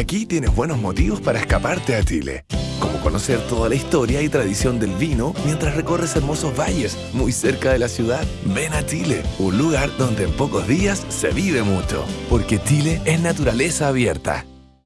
Aquí tienes buenos motivos para escaparte a Chile, como conocer toda la historia y tradición del vino mientras recorres hermosos valles muy cerca de la ciudad. Ven a Chile, un lugar donde en pocos días se vive mucho, porque Chile es naturaleza abierta.